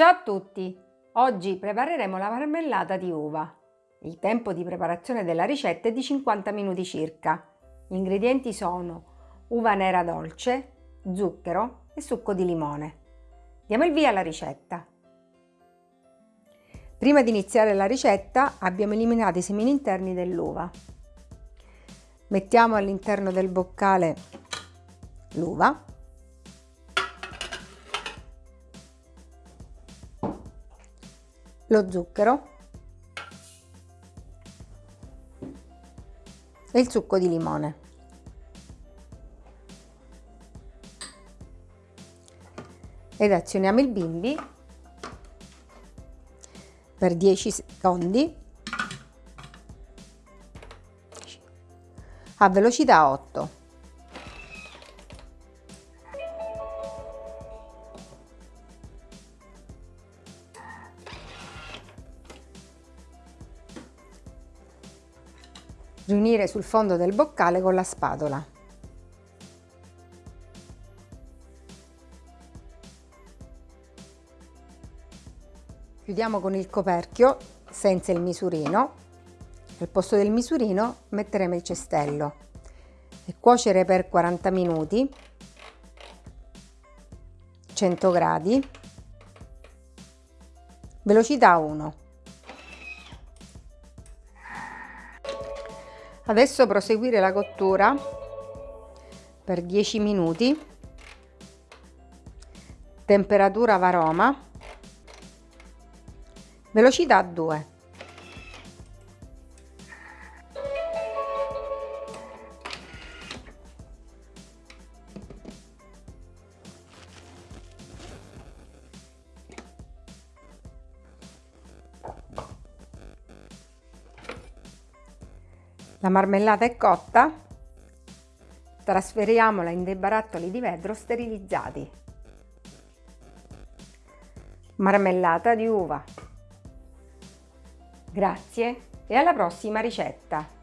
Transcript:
Ciao a tutti! Oggi prepareremo la marmellata di uva. Il tempo di preparazione della ricetta è di 50 minuti circa. Gli ingredienti sono uva nera dolce, zucchero e succo di limone. Diamo il via alla ricetta. Prima di iniziare la ricetta abbiamo eliminato i semini interni dell'uva. Mettiamo all'interno del boccale l'uva lo zucchero e il succo di limone. Ed azioniamo il bimbi per 10 secondi a velocità 8. Riunire sul fondo del boccale con la spatola. Chiudiamo con il coperchio senza il misurino. Al posto del misurino metteremo il cestello e cuocere per 40 minuti 100 gradi velocità 1 Adesso proseguire la cottura per 10 minuti, temperatura varoma, velocità 2. La marmellata è cotta, trasferiamola in dei barattoli di vetro sterilizzati. Marmellata di uva. Grazie e alla prossima ricetta!